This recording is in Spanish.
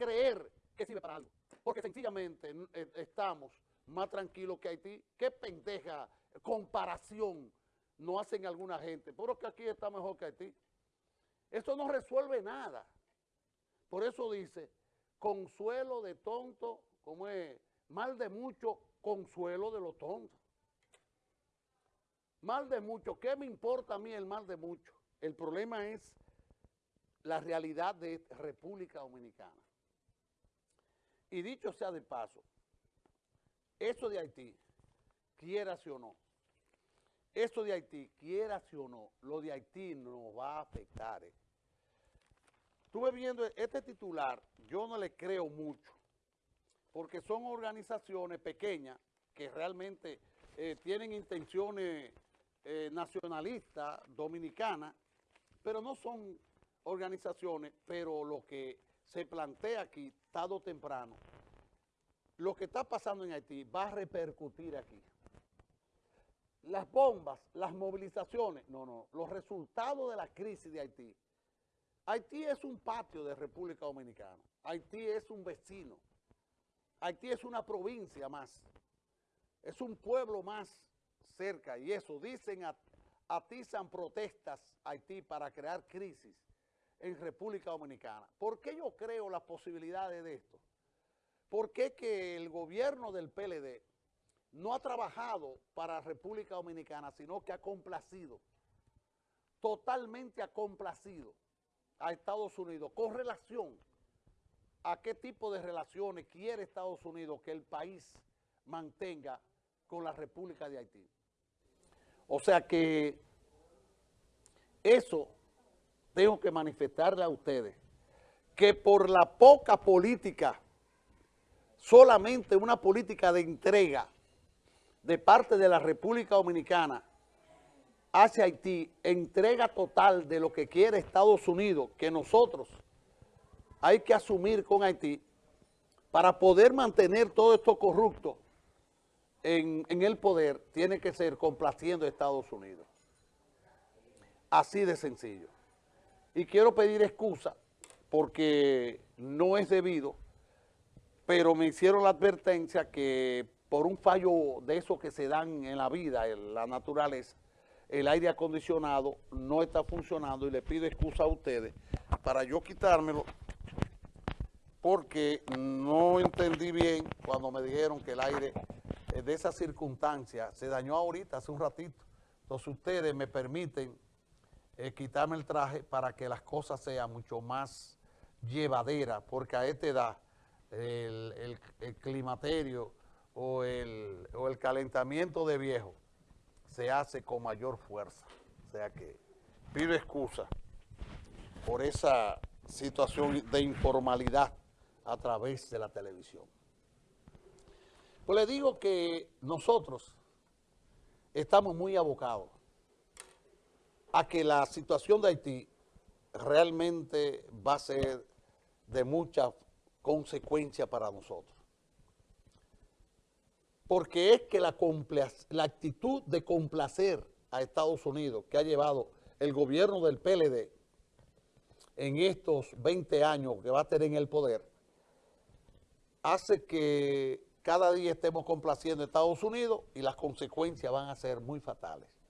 creer que sirve para algo. Porque sencillamente eh, estamos más tranquilos que Haití. ¿Qué pendeja comparación no hacen alguna gente? Pero que aquí está mejor que Haití. Eso no resuelve nada. Por eso dice, consuelo de tonto, como es, mal de mucho, consuelo de los tontos. Mal de mucho, ¿qué me importa a mí el mal de mucho? El problema es la realidad de República Dominicana. Y dicho sea de paso, eso de Haití, quiera o no, eso de Haití, quiera o no, lo de Haití nos va a afectar. Eh. Estuve viendo este titular, yo no le creo mucho, porque son organizaciones pequeñas que realmente eh, tienen intenciones eh, nacionalistas, dominicanas, pero no son organizaciones, pero lo que se plantea aquí, tarde o temprano, lo que está pasando en Haití va a repercutir aquí. Las bombas, las movilizaciones, no, no, los resultados de la crisis de Haití. Haití es un patio de República Dominicana. Haití es un vecino. Haití es una provincia más. Es un pueblo más cerca. Y eso, dicen, atizan protestas Haití para crear crisis en República Dominicana. ¿Por qué yo creo las posibilidades de esto? ¿Por qué que el gobierno del PLD no ha trabajado para República Dominicana, sino que ha complacido, totalmente ha complacido a Estados Unidos con relación a qué tipo de relaciones quiere Estados Unidos que el país mantenga con la República de Haití. O sea que eso tengo que manifestarle a ustedes que por la poca política, solamente una política de entrega de parte de la República Dominicana hacia Haití, entrega total de lo que quiere Estados Unidos, que nosotros hay que asumir con Haití para poder mantener todo esto corrupto en, en el poder, tiene que ser complaciendo a Estados Unidos. Así de sencillo y quiero pedir excusa porque no es debido, pero me hicieron la advertencia que por un fallo de esos que se dan en la vida, en la naturaleza, el aire acondicionado no está funcionando y le pido excusa a ustedes para yo quitármelo porque no entendí bien cuando me dijeron que el aire de esa circunstancia se dañó ahorita, hace un ratito. Entonces ustedes me permiten eh, quitarme el traje para que las cosas sean mucho más llevaderas, porque a esta edad el, climaterio o el, o el calentamiento de viejo se hace con mayor fuerza. O sea que pido excusa por esa situación de informalidad a través de la televisión. Pues le digo que nosotros estamos muy abocados a que la situación de Haití realmente va a ser de mucha consecuencia para nosotros. Porque es que la, la actitud de complacer a Estados Unidos que ha llevado el gobierno del PLD en estos 20 años que va a tener en el poder, hace que cada día estemos complaciendo a Estados Unidos y las consecuencias van a ser muy fatales.